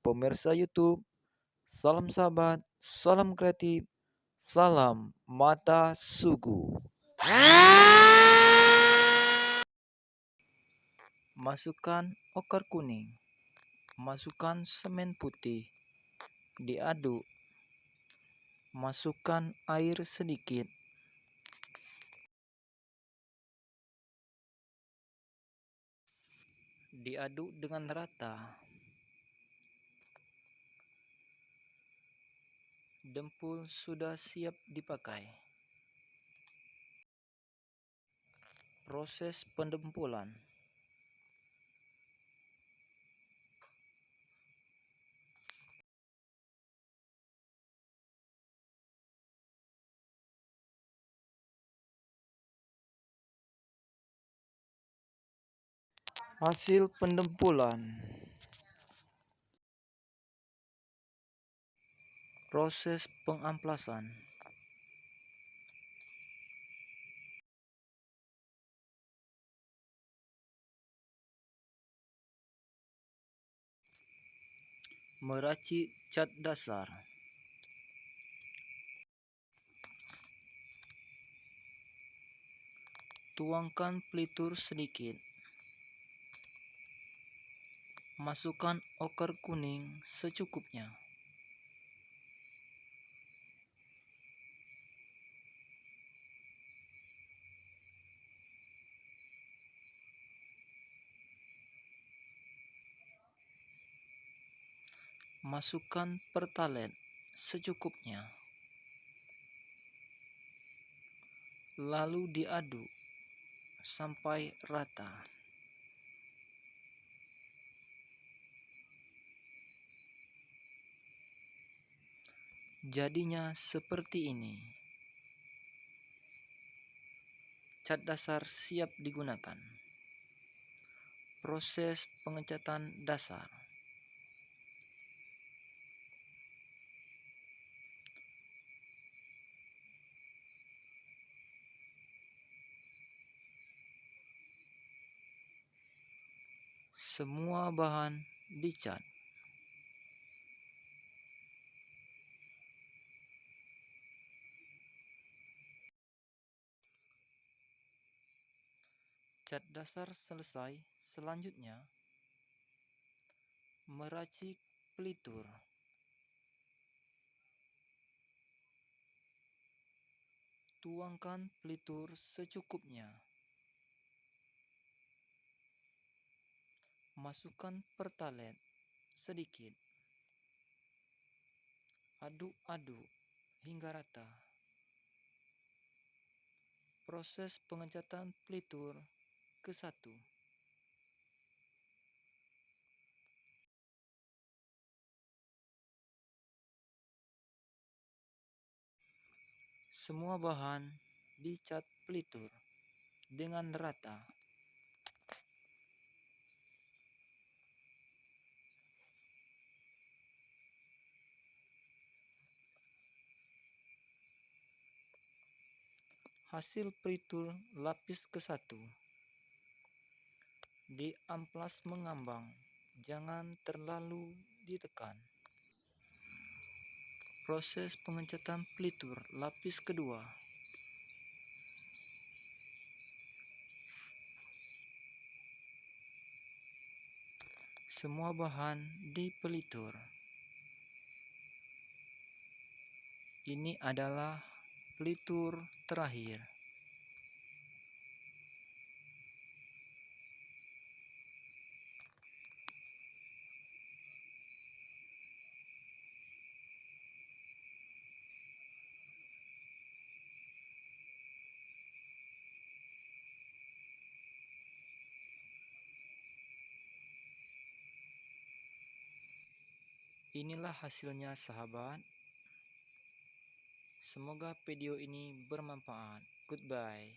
pemirsa YouTube. Salam sahabat, salam kreatif, salam mata suku. Masukkan okar kuning, masukkan semen putih, diaduk, masukkan air sedikit, diaduk dengan rata. Dempul sudah siap dipakai. Proses pendempulan Hasil pendempulan Proses pengamplasan. Meracik cat dasar. Tuangkan pelitur sedikit. Masukkan okar kuning secukupnya. Masukkan pertalite secukupnya. Lalu diaduk sampai rata. Jadinya seperti ini. Cat dasar siap digunakan. Proses pengecatan dasar. Semua bahan dicat. Cat dasar selesai, selanjutnya meracik pelitur. Tuangkan pelitur secukupnya. Masukkan pertalite sedikit. Aduk-aduk hingga rata. Proses pengecatan pelitur ke satu. Semua bahan dicat pelitur dengan rata. Hasil pelitur lapis ke satu. Di amplas mengambang, jangan terlalu ditekan. Proses pengecatan pelitur lapis kedua. Semua bahan di pelitur. Ini adalah pelitur terakhir. Inilah hasilnya sahabat. Semoga video ini bermanfaat. Goodbye.